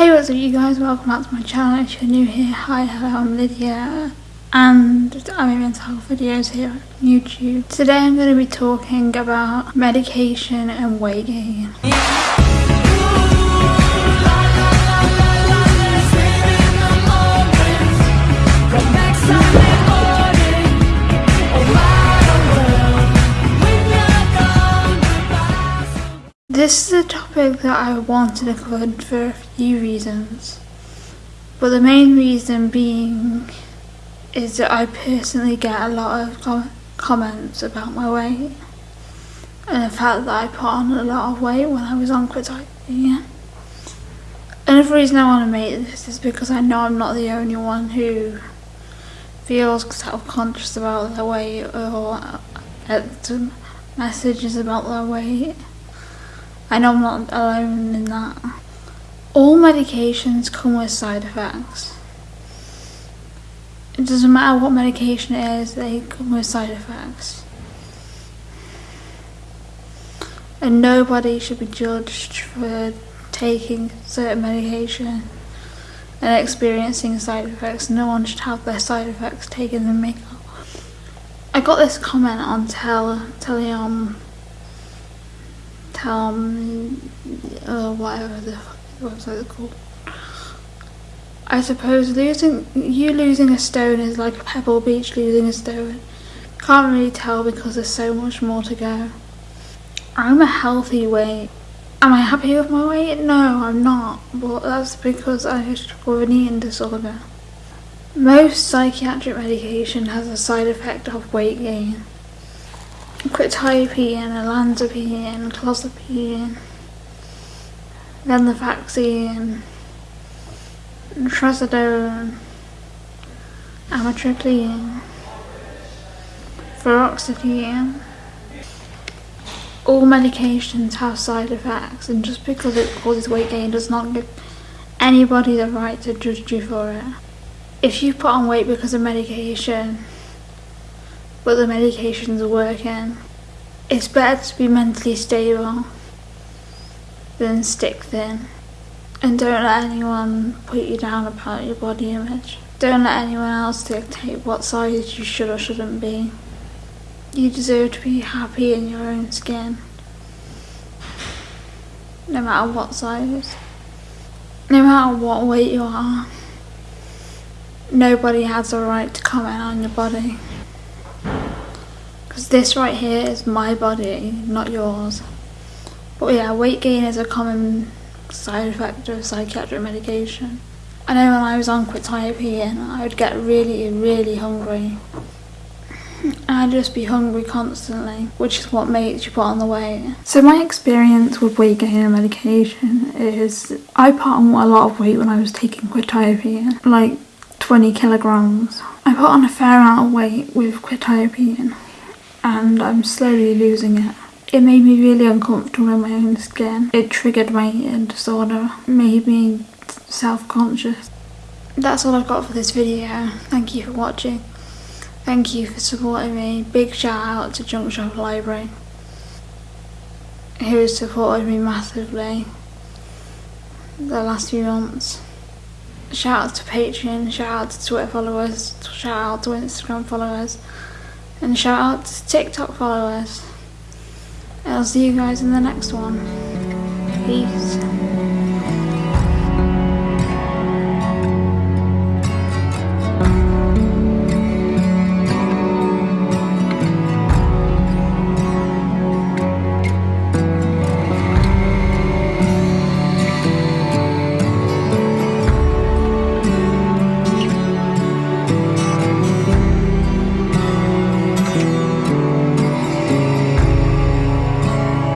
Hey what's up you guys, welcome back to my channel if you're new here, hi hello I'm Lydia and I'm in mental health videos here on YouTube. Today I'm going to be talking about medication and weight gain. This is a topic that I wanted to cover for a few reasons. But the main reason being is that I personally get a lot of com comments about my weight and the fact that I put on a lot of weight when I was on quetiapine. Another reason I want to make this is because I know I'm not the only one who feels self-conscious about their weight or uh, gets messages about their weight. I know I'm not alone in that. All medications come with side effects. It doesn't matter what medication it is, they come with side effects. And nobody should be judged for taking certain medication and experiencing side effects. No one should have their side effects taken and make up. I got this comment on tel Tellonym um, uh, whatever the website is called. I suppose losing you losing a stone is like Pebble Beach losing a stone. Can't really tell because there's so much more to go. I'm a healthy weight. Am I happy with my weight? No, I'm not. But that's because I struggle with an eating disorder. Most psychiatric medication has a side effect of weight gain quetiapine, olanzapine, clozapine, vaccine, trazodone, amitriptyline, fluoxetine. All medications have side effects and just because it causes weight gain does not give anybody the right to judge you for it. If you put on weight because of medication, but the medications are working. It's better to be mentally stable than stick thin. And don't let anyone put you down about your body image. Don't let anyone else dictate what size you should or shouldn't be. You deserve to be happy in your own skin. No matter what size. No matter what weight you are. Nobody has a right to comment on your body. Because this right here is my body, not yours. But yeah, weight gain is a common side effect of psychiatric medication. I know when I was on quetiapine, I would get really, really hungry. I'd just be hungry constantly, which is what makes you put on the weight. So my experience with weight gain and medication is I put on a lot of weight when I was taking quetiapine, like 20 kilograms. I put on a fair amount of weight with quetiapine and I'm slowly losing it. It made me really uncomfortable in my own skin. It triggered my eating disorder, made me self-conscious. That's all I've got for this video. Thank you for watching. Thank you for supporting me. Big shout out to Junk Shop Library who has supported me massively the last few months. Shout out to Patreon, shout out to Twitter followers, shout out to Instagram followers. And shout out to TikTok followers. I'll see you guys in the next one. Peace.